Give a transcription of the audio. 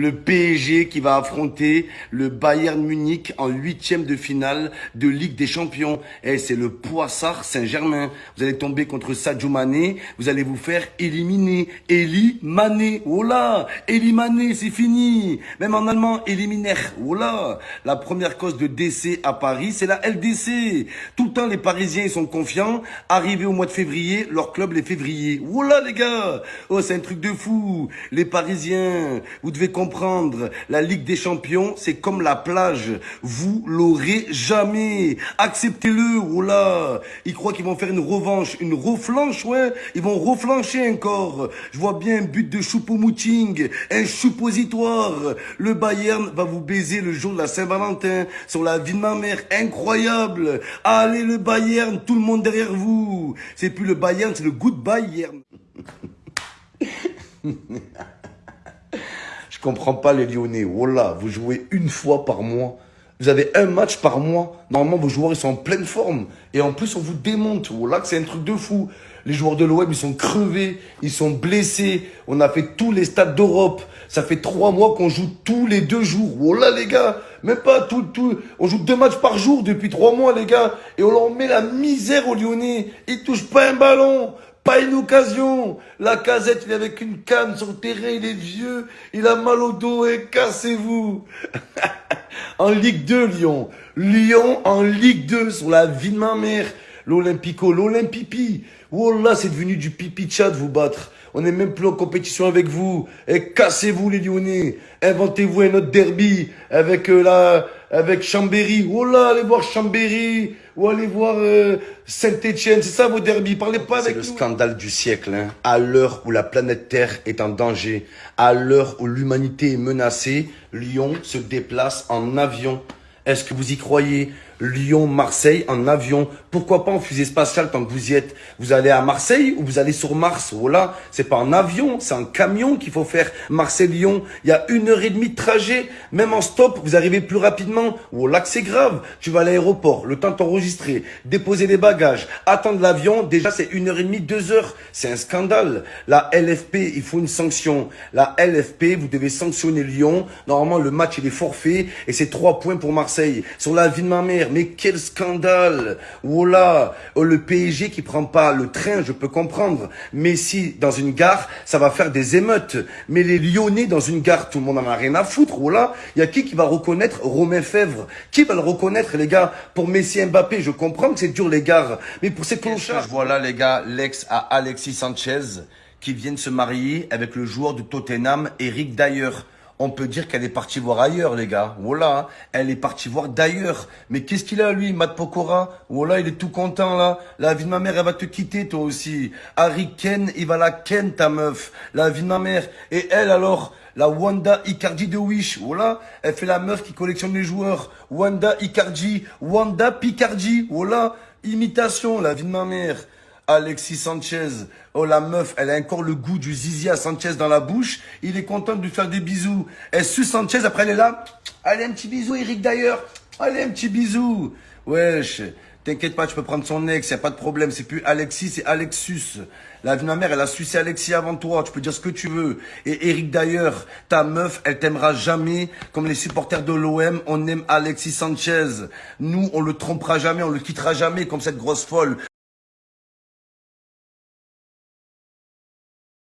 le PSG qui va affronter le Bayern Munich en huitième de finale de Ligue des Champions. Et eh, c'est le Poissard Saint-Germain. Vous allez tomber contre Sadio vous allez vous faire éliminer. Eli Mané, oh là, Eli Mané, c'est fini. Même en allemand, éliminaire, oh là. La première cause de décès à Paris, c'est la LDC. Tout le temps, les Parisiens ils sont confiants. Arrivé au mois de février, leur club les février. Oh là les gars, oh c'est un truc de fou. Les Parisiens, vous devez comprendre, la Ligue des Champions, c'est comme la plage. Vous l'aurez jamais. Acceptez-le, oh. Ils croient qu'ils vont faire une revanche, une reflanche, ouais. Ils vont reflancher encore. Je vois bien un but de Choupo-Moting, un suppositoire. Le Bayern va vous baiser le jour de la Saint-Valentin sur la vie de ma mère. Incroyable. Allez le Bayern, tout le monde derrière vous. C'est plus le Bayern, c'est le good Bayern. Je comprends pas les Lyonnais. Voilà, vous jouez une fois par mois. Vous avez un match par mois. Normalement, vos joueurs, ils sont en pleine forme. Et en plus, on vous démonte. Voilà, c'est un truc de fou. Les joueurs de l'OM, ils sont crevés. Ils sont blessés. On a fait tous les stades d'Europe. Ça fait trois mois qu'on joue tous les deux jours. Voilà, les gars. Même pas tout, tout. On joue deux matchs par jour depuis trois mois, les gars. Et on leur met la misère aux Lyonnais. Ils touchent pas un ballon. Pas une occasion. La casette, il est avec une canne sur le terrain, il est vieux, il a mal au dos et cassez-vous. en Ligue 2, Lyon. Lyon en Ligue 2 sur la vie de ma mère. L'Olympico, l'Olympipi. Oh là, c'est devenu du pipi chat de vous battre. On n'est même plus en compétition avec vous. Et cassez-vous les Lyonnais. Inventez-vous un autre derby avec euh, la, avec Chambéry. Oh là, allez voir Chambéry. Ou allez voir euh, Saint-Etienne. C'est ça vos derbies. Parlez pas avec C'est le scandale du siècle. Hein. À l'heure où la planète Terre est en danger, à l'heure où l'humanité est menacée, Lyon se déplace en avion. Est-ce que vous y croyez? Lyon-Marseille en avion. Pourquoi pas en fusée spatiale tant que vous y êtes? Vous allez à Marseille ou vous allez sur Mars? Voilà, c'est pas en avion, c'est en camion qu'il faut faire Marseille-Lyon. Il y a une heure et demie de trajet. Même en stop, vous arrivez plus rapidement. Voilà que c'est grave. Tu vas à l'aéroport, le temps d'enregistrer, déposer les bagages, attendre l'avion. Déjà, c'est une heure et demie, deux heures. C'est un scandale. La LFP, il faut une sanction. La LFP, vous devez sanctionner Lyon. Normalement, le match, il est forfait et c'est trois points pour Marseille. Sur la vie de ma mère, mais quel scandale Voilà, oh, le PSG qui prend pas le train, je peux comprendre. Mais si dans une gare, ça va faire des émeutes. Mais les Lyonnais dans une gare, tout le monde en a rien à foutre. Voilà, il y a qui qui va reconnaître Romain Fèvre? Qui va le reconnaître, les gars? Pour Messi Mbappé, je comprends que c'est dur, les gares. Mais pour ces clochards... Voilà, les gars, l'ex à Alexis Sanchez qui vient de se marier avec le joueur de Tottenham, Eric Dyer on peut dire qu'elle est partie voir ailleurs, les gars. Voilà, elle est partie voir d'ailleurs. Mais qu'est-ce qu'il a, lui, Matt Pokora? Voilà, il est tout content, là. La vie de ma mère, elle va te quitter, toi aussi. Harry Ken, il va la ken, ta meuf. La vie de ma mère. Et elle, alors la Wanda Icardi de Wish, voilà, elle fait la meuf qui collectionne les joueurs. Wanda Icardi, Wanda Picardi, voilà, imitation, la vie de ma mère. Alexis Sanchez. Oh, la meuf, elle a encore le goût du zizi à Sanchez dans la bouche. Il est content de lui faire des bisous. Elle suce Sanchez, après elle est là? Allez, un petit bisou, Eric, d'ailleurs. Allez, un petit bisou. Wesh. T'inquiète pas, tu peux prendre son ex, y a pas de problème. C'est plus Alexis, c'est Alexus. La vie de ma mère, elle a sucé Alexis avant toi. Tu peux dire ce que tu veux. Et Eric d'ailleurs, ta meuf, elle t'aimera jamais. Comme les supporters de l'OM, on aime Alexis Sanchez. Nous, on le trompera jamais, on le quittera jamais comme cette grosse folle.